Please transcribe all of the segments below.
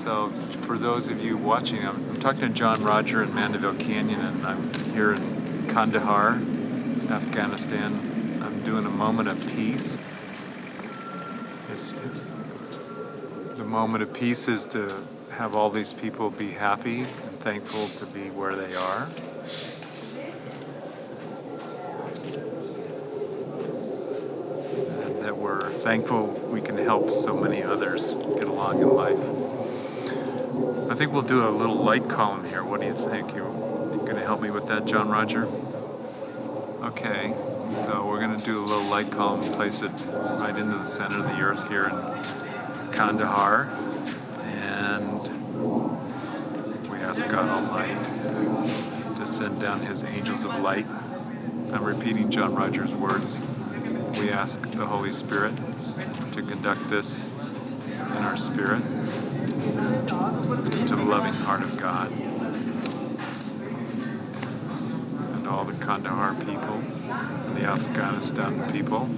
So for those of you watching, I'm, I'm talking to John Roger in Mandeville Canyon and I'm here in Kandahar, Afghanistan. I'm doing a moment of peace. It's, it, the moment of peace is to have all these people be happy and thankful to be where they are. And that we're thankful we can help so many others get along in life. I think we'll do a little light column here. What do you think? You, you gonna help me with that, John Roger? Okay, so we're gonna do a little light column, place it right into the center of the earth here in Kandahar. And we ask God Almighty to send down his angels of light. I'm repeating John Rogers' words. We ask the Holy Spirit to conduct this in our spirit loving heart of God and all the Kandahar people and the Afghanistan people.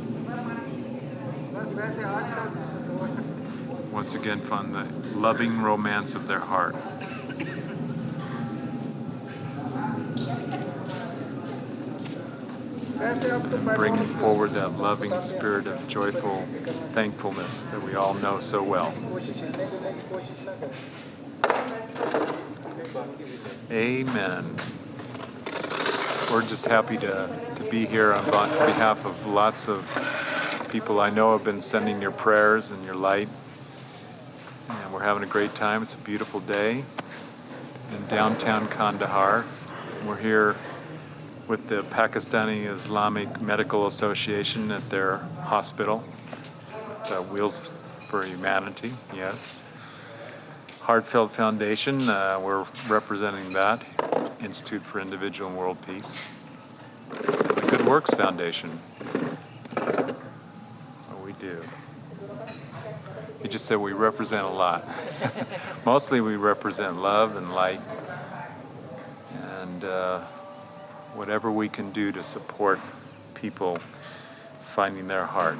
Once again, find the loving romance of their heart. Bring forward that loving spirit of joyful thankfulness that we all know so well. Amen. We're just happy to, to be here on behalf of lots of people I know have been sending your prayers and your light. And we're having a great time. It's a beautiful day in downtown Kandahar. We're here with the Pakistani Islamic Medical Association at their hospital, Wheels for Humanity, yes. Heartfelt Foundation, uh, we're representing that, Institute for Individual and World Peace. And the Good Works Foundation, what we do. You just said we represent a lot. Mostly we represent love and light and uh, whatever we can do to support people finding their heart.